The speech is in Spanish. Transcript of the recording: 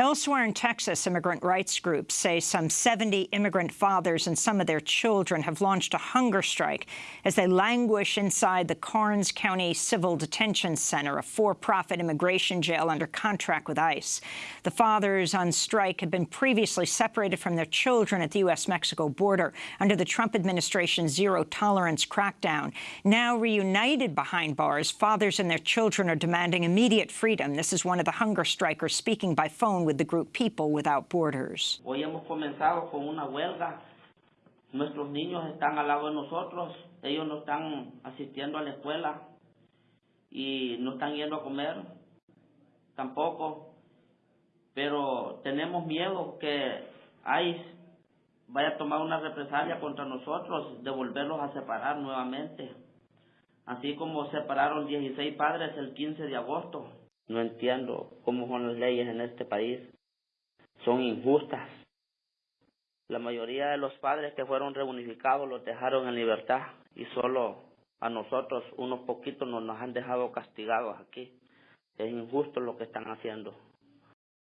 Elsewhere in Texas, immigrant rights groups say some 70 immigrant fathers and some of their children have launched a hunger strike as they languish inside the Karnes County Civil Detention Center, a for-profit immigration jail under contract with ICE. The fathers on strike had been previously separated from their children at the U.S.-Mexico border under the Trump administration's zero-tolerance crackdown. Now reunited behind bars, fathers and their children are demanding immediate freedom. This is one of the hunger strikers speaking by phone with the People Without Borders. Hoy hemos comenzado con una huelga. Nuestros niños están al lado de nosotros. Ellos no están asistiendo a la escuela y no están yendo a comer tampoco. Pero tenemos miedo que ICE vaya a tomar una represalia contra nosotros, de volverlos a separar nuevamente. Así como separaron 16 padres el 15 de agosto. No entiendo cómo son las leyes en este país. Son injustas. La mayoría de los padres que fueron reunificados los dejaron en libertad y solo a nosotros, unos poquitos, nos, nos han dejado castigados aquí. Es injusto lo que están haciendo.